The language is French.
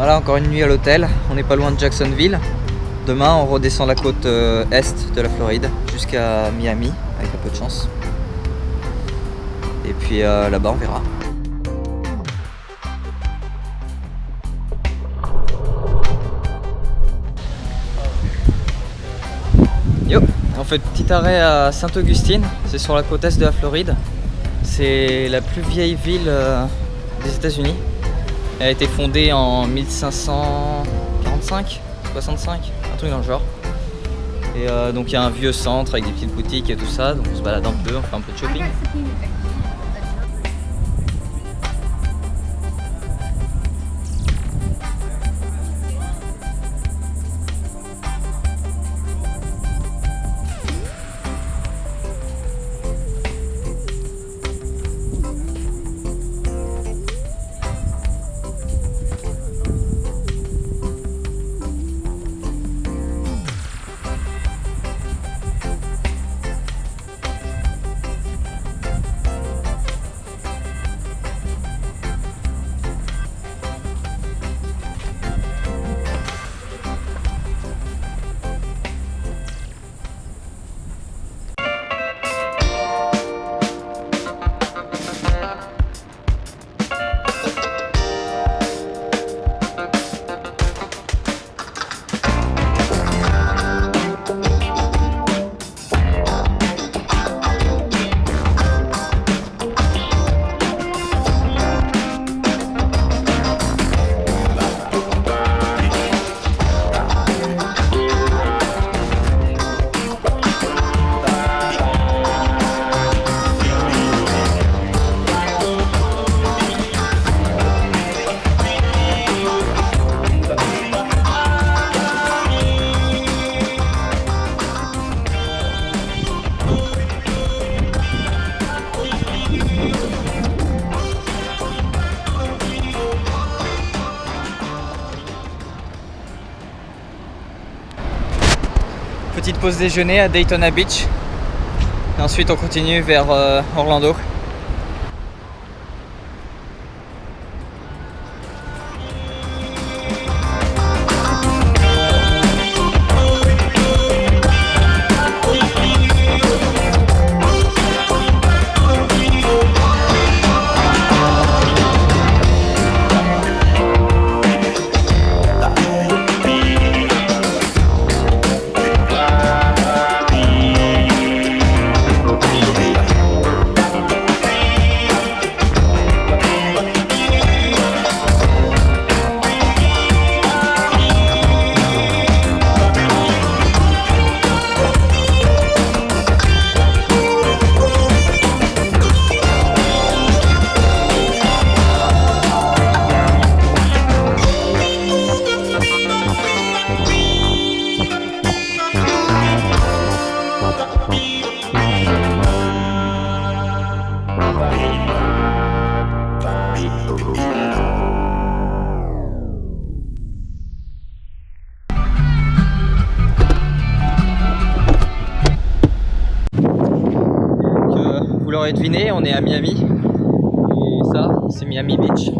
Voilà, encore une nuit à l'hôtel. On n'est pas loin de Jacksonville. Demain, on redescend la côte euh, est de la Floride jusqu'à Miami, avec un peu de chance. Et puis euh, là-bas, on verra. On fait petit arrêt à Sainte-Augustine, c'est sur la côte est de la Floride. C'est la plus vieille ville euh, des États-Unis. Elle a été fondée en 1545, 65, un truc dans le genre. Et euh, donc il y a un vieux centre avec des petites boutiques et tout ça, donc on se balade un peu, on fait un peu de shopping. Petite pause déjeuner à Daytona Beach. Et ensuite on continue vers euh, Orlando. l'aurez deviné, on est à Miami. Et ça, c'est Miami Beach.